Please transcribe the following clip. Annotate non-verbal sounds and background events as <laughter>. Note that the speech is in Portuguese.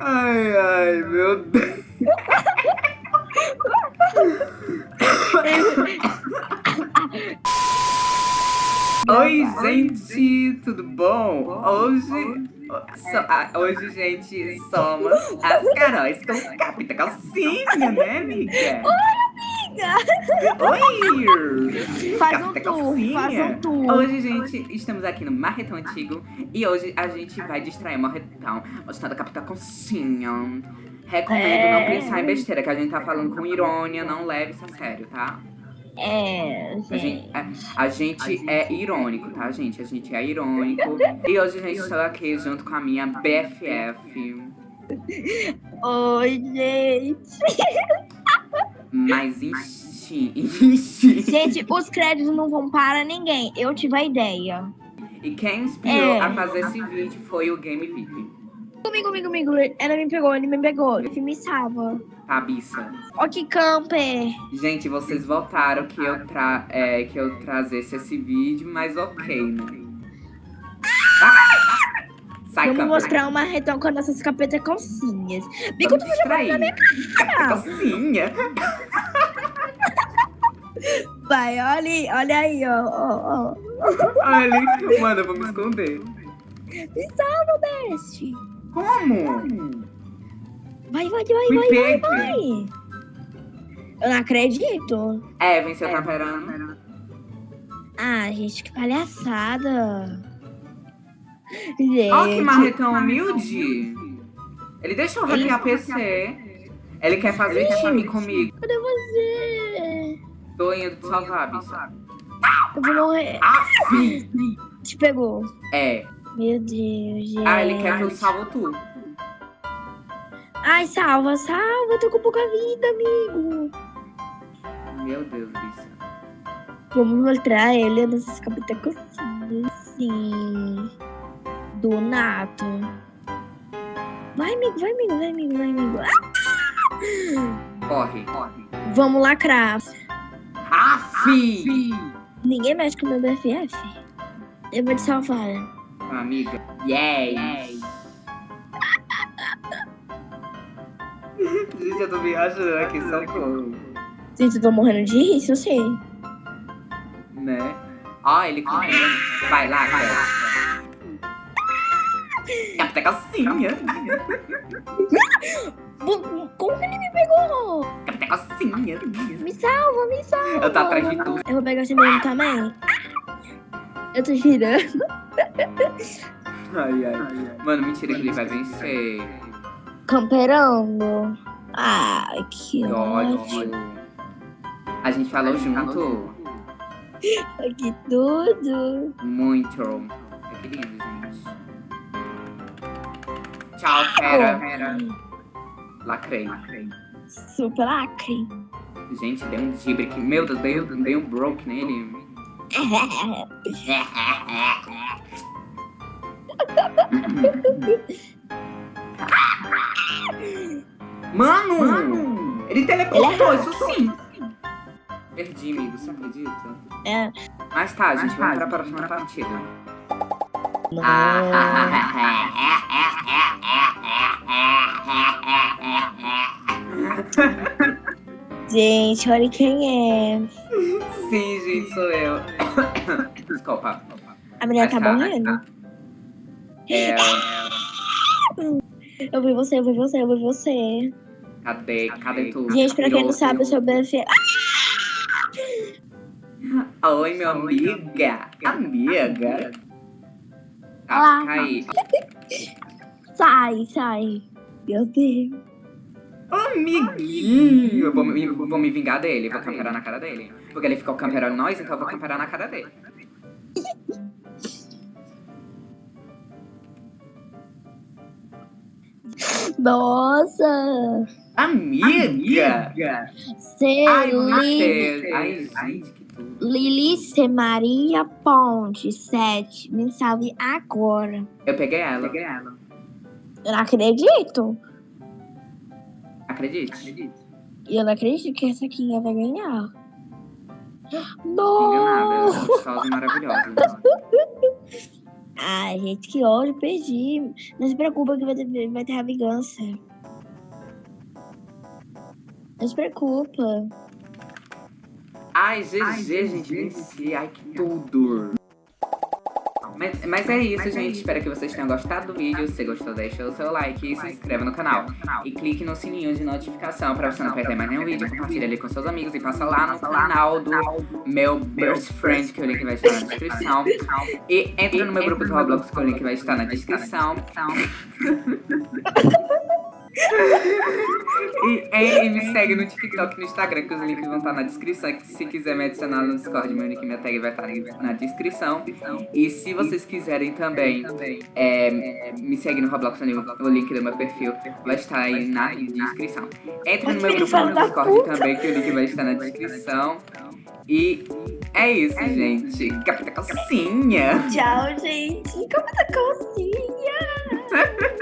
Ai, ai, meu Deus. Oi, gente, tudo bom? Hoje, so- ah, hoje, gente, somos as Caróis com capita calcinha, né, amiga? Oi! Faz um tour, faz um tour. Hoje, gente, estamos aqui no Marretão Antigo e hoje a gente vai distrair o Marretão mostrando a capita calcinha. Recomendo É. não pensar em besteira, que a gente tá falando com irônia, não leve isso a sério, tá? É, A gente. gente, a, a gente é irônico, tá, gente? A gente é irônico. E hoje, gente, estou aqui junto com a minha BFF. Oi, gente. <laughs> Mas enchi, enchi. <laughs> Gente, os créditos não vão para ninguém. Eu tive a ideia. E quem inspirou É. a fazer esse vídeo foi o Game VIP. Comigo, comigo, comigo. Ela me pegou, ele me pegou. Ele me salva. Cabeça. Ó que camper. Gente, vocês votaram que eu, tra é, que eu trazesse esse vídeo, mas ok, né? Ah! Sai, Vamos mostrar uma retão com nossas capetas calcinhas. Bico, Vamos tu distrair. na minha cara. Calcinha. Vai, olha aí, olha aí, ó. ó, ó. Olha, mano, eu vou me esconder. Me salva, Best. Como? Vai, vai, vai, Me vai, vai, pegue. vai. Eu não acredito. É, venceu tá esperando. Ah, gente, que palhaçada. Gente. Ó, que marretão humilde. Ele deixou eu hackear PC. Ele quer fazer time comigo. Cadê você? Tô indo te salvar, bicho. Eu vou morrer. Aff! Te pegou. É. Meu Deus, gente. Ah, ele quer que eu salvo tu. Ai, salva, salva. Eu tô com pouca vida, amigo. Meu Deus, bicho. Vamos mostrar ele nessas capitas cocinhas. Sim. Do Nato. Vai, amigo, vai, amigo, vai, amigo, vai, amigo. Ah! Corre. Corre. Vamos lacrar. Aff! Ninguém mexe com o meu BFF. Eu vou te salvar. Amiga. Yes! Gente, eu tô me achando aqui, socorro. Gente, eu tô morrendo de rir, isso eu sei. Né? Ó, ele correndo. Vai lá, cara. Capta calcinha. <laughs> Como que ele me pegou? Capta calcinha. Me salva, me salva. Eu tô atrás de tu. Eu vou pegar esse menino também. Eu tô girando. Ai, ai. Mano, mentira que ele vai vencer. Camperando. Ai, que ódio. A gente falou junto. <laughs> Que tudo. Muito. Que lindo, gente. Tchau, fera. Lacrei. Super lacre. Gente, deu um gibre aqui. Meu Deus, dei, dei um broke nele. Mano! Ele teleportou, Ele é isso sim! Perdi, amigo, você acredita? É. Mas tá, gente, vamos pra próxima partida. <laughs> Gente, olha quem é. Sim, gente, sou eu. Desculpa. A menina tá tá, morrendo. É, Eu vi você, eu vi você, eu vi você. cadê? Cadê tu? Gente, pra quem não sabe, eu sou BFF. Oi, meu amiga. Amiga. Tá, Olá. <laughs> Sai, sai. Meu Deus. Amiguinho. Eu vou, me- vou me vingar dele, vou camperar na cara dele. Porque ele ficou camperando nós, então eu vou camperar na cara dele. <laughs> Nossa. Amiga! Ai, Lili, você. Ai, gente, que tudo. Lilice Maria Ponte, 7. Me salve agora. Eu peguei ela. Eu não acredito. Acredite. E eu não acredito que essa aqui vai ganhar. Não nada, ela é maravilhosa. Ai, gente, que ódio, perdi. Não se preocupa que vai ter, vai ter a vingança. Não se preocupa. Ai, GG, gente, venci. Ai, que tudo. Mas, mas é isso, gente. Espero que vocês tenham gostado do vídeo. Se gostou, deixa o seu like e se inscreva no canal. E clique no sininho de notificação pra você não perder mais nenhum vídeo. Compartilha ali com seus amigos e passa lá no canal do meu best friend, que o link vai estar na descrição. E entra no meu grupo do Roblox, que o link vai estar na descrição. <laughs> E, e, me segue no TikTok e no Instagram, que os links vão estar na descrição. Se quiser me adicionar no Discord, meu nick e minha tag vai estar na descrição. E se vocês quiserem também é, me segue no Roblox, o link do meu perfil vai estar aí na descrição. Entre no meu grupo no Discord também, que o link vai estar na descrição. E é isso, gente. Capita Calcinha. Tchau, gente. Capita Calcinha. <laughs>